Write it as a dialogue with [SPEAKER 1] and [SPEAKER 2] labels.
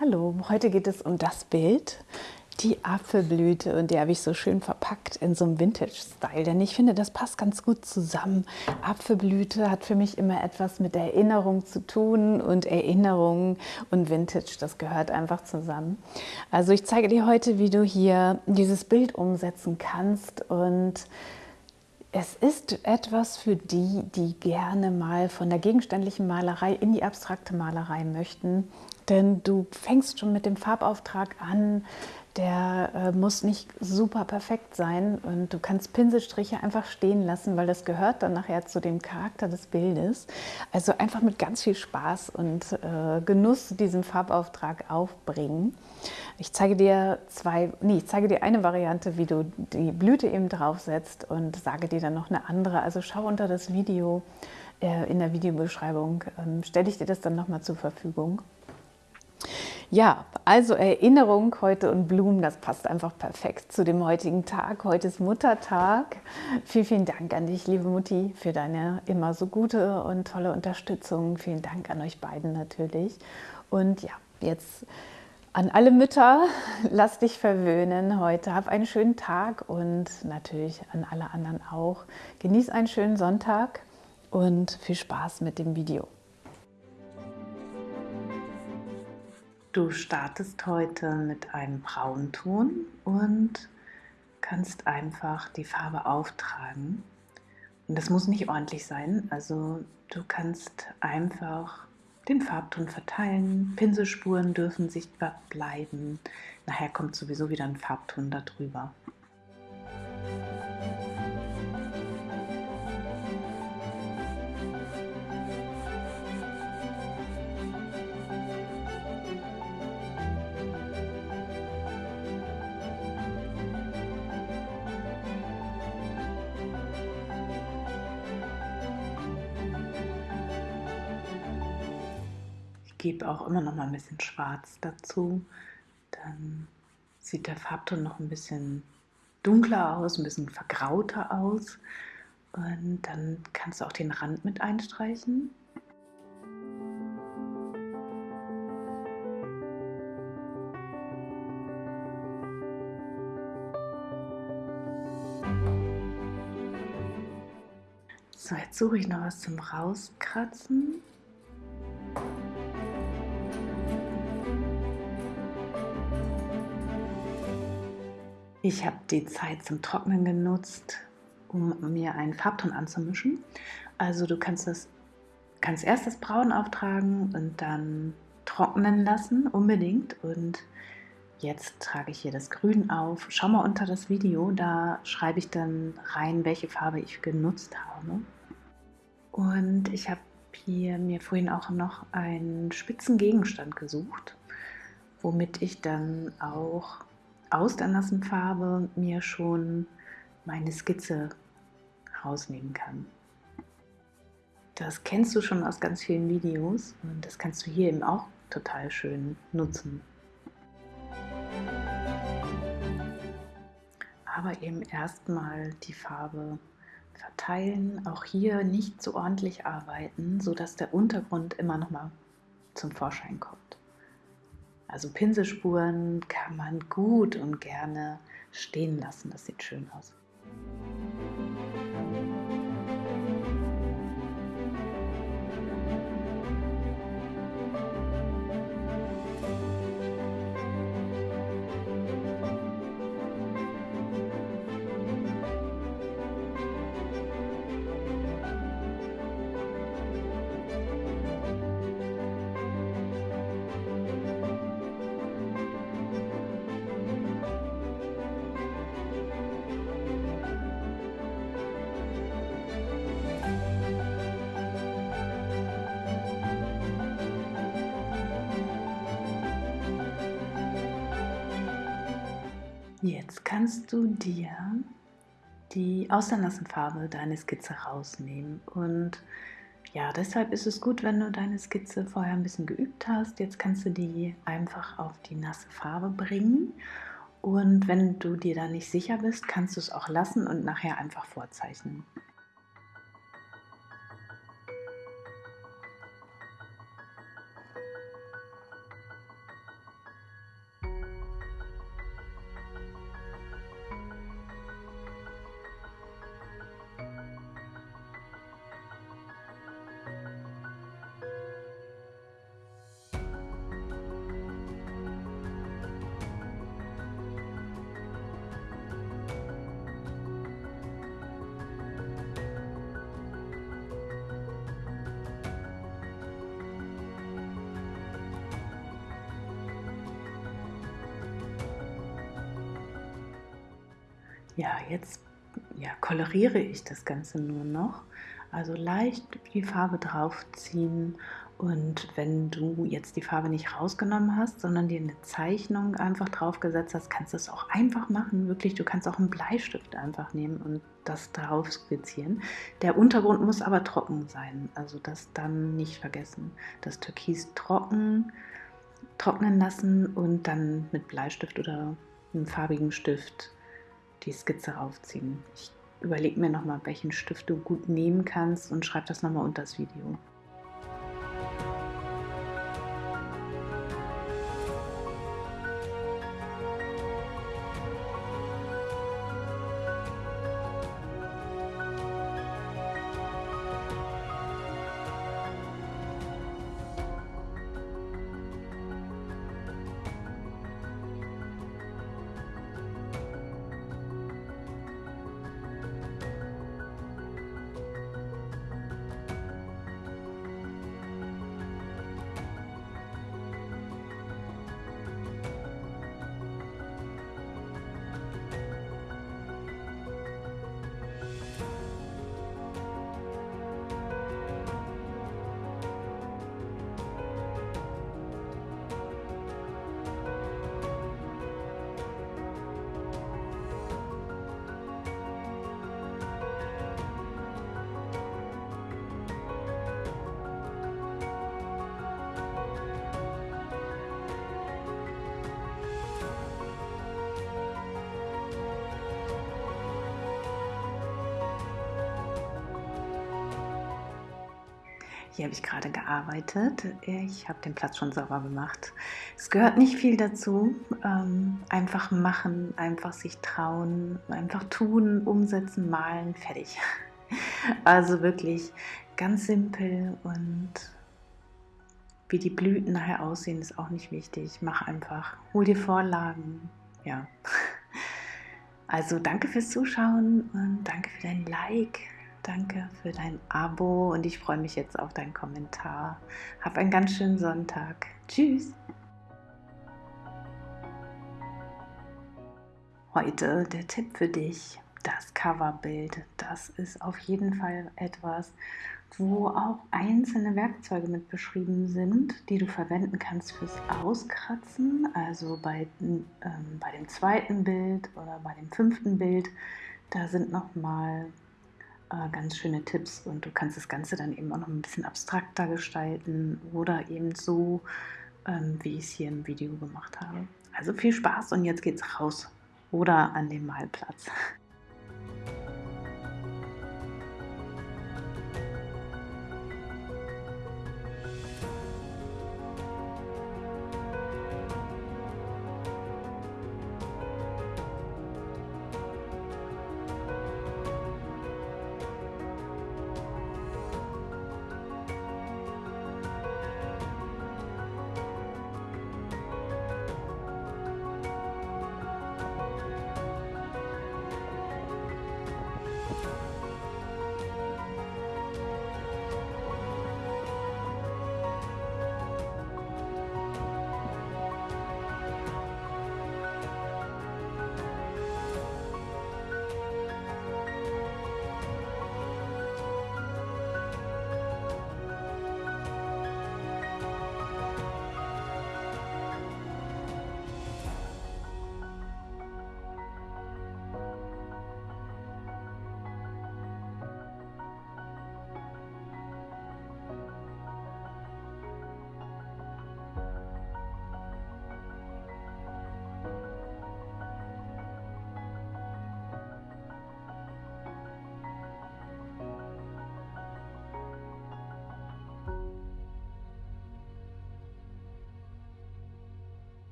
[SPEAKER 1] Hallo, heute geht es um das Bild, die Apfelblüte und die habe ich so schön verpackt in so einem Vintage-Style, denn ich finde, das passt ganz gut zusammen. Apfelblüte hat für mich immer etwas mit Erinnerung zu tun und Erinnerung und Vintage, das gehört einfach zusammen. Also ich zeige dir heute, wie du hier dieses Bild umsetzen kannst und es ist etwas für die, die gerne mal von der gegenständlichen Malerei in die abstrakte Malerei möchten. Denn du fängst schon mit dem Farbauftrag an, der äh, muss nicht super perfekt sein und du kannst Pinselstriche einfach stehen lassen, weil das gehört dann nachher zu dem Charakter des Bildes. Also einfach mit ganz viel Spaß und äh, Genuss diesen Farbauftrag aufbringen. Ich zeige dir zwei, nee, ich zeige dir eine Variante, wie du die Blüte eben draufsetzt und sage dir dann noch eine andere. Also schau unter das Video äh, in der Videobeschreibung, ähm, stelle ich dir das dann nochmal zur Verfügung. Ja, also Erinnerung heute und Blumen, das passt einfach perfekt zu dem heutigen Tag. Heute ist Muttertag. Vielen, vielen Dank an dich, liebe Mutti, für deine immer so gute und tolle Unterstützung. Vielen Dank an euch beiden natürlich. Und ja, jetzt an alle Mütter, lass dich verwöhnen heute. Hab einen schönen Tag und natürlich an alle anderen auch. Genieß einen schönen Sonntag und viel Spaß mit dem Video. Du startest heute mit einem Braunton und kannst einfach die Farbe auftragen. Und das muss nicht ordentlich sein, also du kannst einfach den Farbton verteilen, Pinselspuren dürfen sichtbar bleiben. Nachher kommt sowieso wieder ein Farbton darüber. Gebe auch immer noch mal ein bisschen Schwarz dazu. Dann sieht der Farbton noch ein bisschen dunkler aus, ein bisschen vergrauter aus. Und dann kannst du auch den Rand mit einstreichen. So, jetzt suche ich noch was zum Rauskratzen. Ich habe die Zeit zum Trocknen genutzt, um mir einen Farbton anzumischen. Also du kannst das kannst erst das Braun auftragen und dann trocknen lassen, unbedingt. Und jetzt trage ich hier das Grün auf. Schau mal unter das Video, da schreibe ich dann rein, welche Farbe ich genutzt habe. Und ich habe hier mir vorhin auch noch einen spitzen Gegenstand gesucht, womit ich dann auch aus der nassen Farbe mir schon meine Skizze rausnehmen kann. Das kennst du schon aus ganz vielen Videos und das kannst du hier eben auch total schön nutzen. Aber eben erstmal die Farbe verteilen, auch hier nicht so ordentlich arbeiten, sodass der Untergrund immer noch mal zum Vorschein kommt. Also Pinselspuren kann man gut und gerne stehen lassen. Das sieht schön aus. Jetzt kannst du dir die aus der nassen Farbe deine Skizze rausnehmen und ja, deshalb ist es gut, wenn du deine Skizze vorher ein bisschen geübt hast. Jetzt kannst du die einfach auf die nasse Farbe bringen und wenn du dir da nicht sicher bist, kannst du es auch lassen und nachher einfach vorzeichnen. Ja, jetzt ja, koloriere ich das Ganze nur noch. Also leicht die Farbe draufziehen und wenn du jetzt die Farbe nicht rausgenommen hast, sondern dir eine Zeichnung einfach draufgesetzt hast, kannst du es auch einfach machen. Wirklich, du kannst auch einen Bleistift einfach nehmen und das drauf skizzieren. Der Untergrund muss aber trocken sein, also das dann nicht vergessen. Das Türkis trocken, trocknen lassen und dann mit Bleistift oder einem farbigen Stift die Skizze raufziehen. Ich überlege mir nochmal, welchen Stift du gut nehmen kannst und schreib das nochmal unter das Video. Hier habe ich gerade gearbeitet. Ich habe den Platz schon sauber gemacht. Es gehört nicht viel dazu. Ähm, einfach machen, einfach sich trauen, einfach tun, umsetzen, malen, fertig. Also wirklich ganz simpel und wie die Blüten nachher aussehen, ist auch nicht wichtig. Mach einfach. Hol dir Vorlagen. Ja. Also danke fürs Zuschauen und danke für dein Like. Danke für dein Abo und ich freue mich jetzt auf deinen Kommentar. Hab einen ganz schönen Sonntag. Tschüss. Heute der Tipp für dich, das Coverbild. Das ist auf jeden Fall etwas, wo auch einzelne Werkzeuge mit beschrieben sind, die du verwenden kannst fürs Auskratzen. Also bei, ähm, bei dem zweiten Bild oder bei dem fünften Bild, da sind nochmal äh, ganz schöne Tipps und du kannst das Ganze dann eben auch noch ein bisschen abstrakter gestalten oder eben so, ähm, wie ich es hier im Video gemacht habe. Also viel Spaß und jetzt geht's raus oder an den Malplatz.